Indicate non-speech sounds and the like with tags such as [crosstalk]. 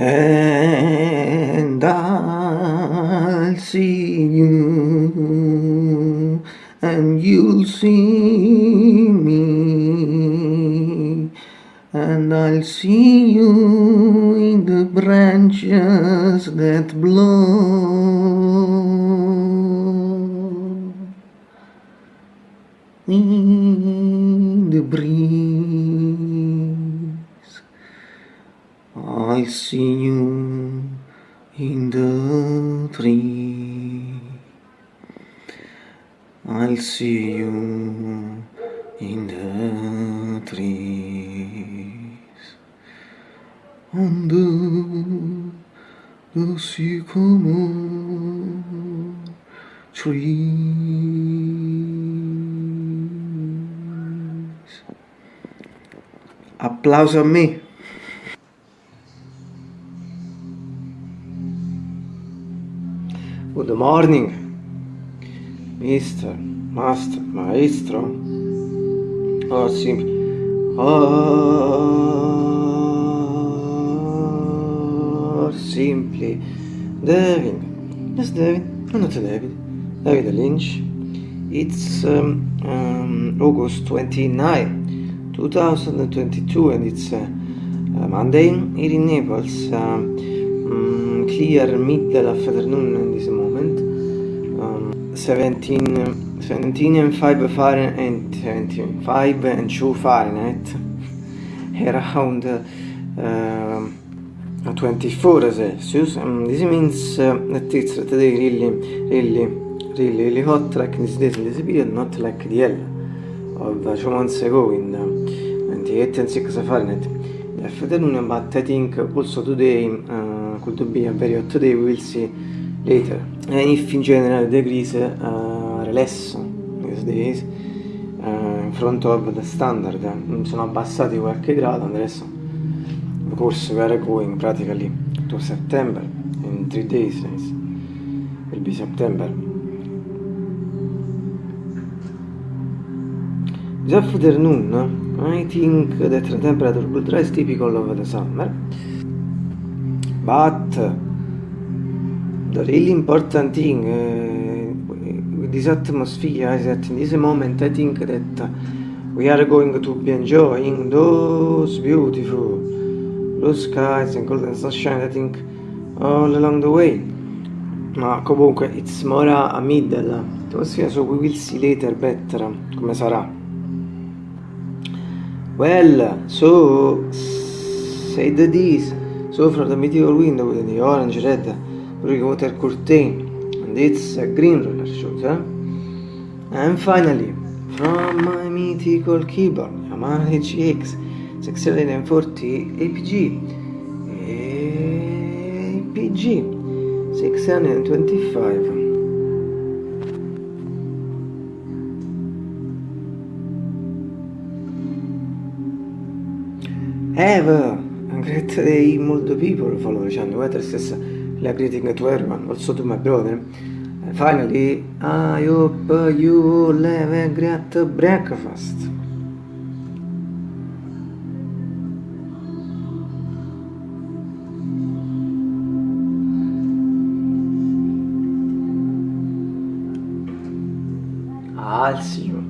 and I'll see you and you'll see me and I'll see you in the branches that blow in the breeze. I see you in the tree I'll see you in the trees the, the sycamore trees. Applauso a me. Good morning, Mr. Master, Maestro, or simply, or simply, David. Yes, David. I'm not David. David Lynch. It's um, um, August 29, 2022, and it's uh, uh, Monday here in Naples. Um, mm, clear middle afternoon in this moment. Um, 17, 17 and 5 Fahrenheit, 75 and 2 Fahrenheit. [laughs] Around uh, 24 Celsius. Um, this means uh, that it's today really, really, really, really hot like this days in this period, not like the hell of uh, two months ago in uh, 28 and 6 Fahrenheit. The afternoon, but I think also today uh, could be a very hot day, we will see later. And if in general degrees uh, are less these days uh, in front of the standard, sono abbassati qualche grado adesso of course we are going practically to September in three days will be September. This afternoon I think that the temperature will rise typical of the summer. But the really important thing uh, with this atmosphere is that in this moment I think that we are going to be enjoying those beautiful blue skies and golden sunshine I think all along the way. Ma comunque it's more a middle atmosphere so we will see later better come sarà well so the this. So from the mythical window with the orange red blue water curtain and it's a green roller shooter and finally from my mythical keyboard Yamaha HX 640 APG APG 625 Have a great day multiple people follow channel whether it's like greeting to everyone also to my brother. And finally I hope you all have a great breakfast. I'll see you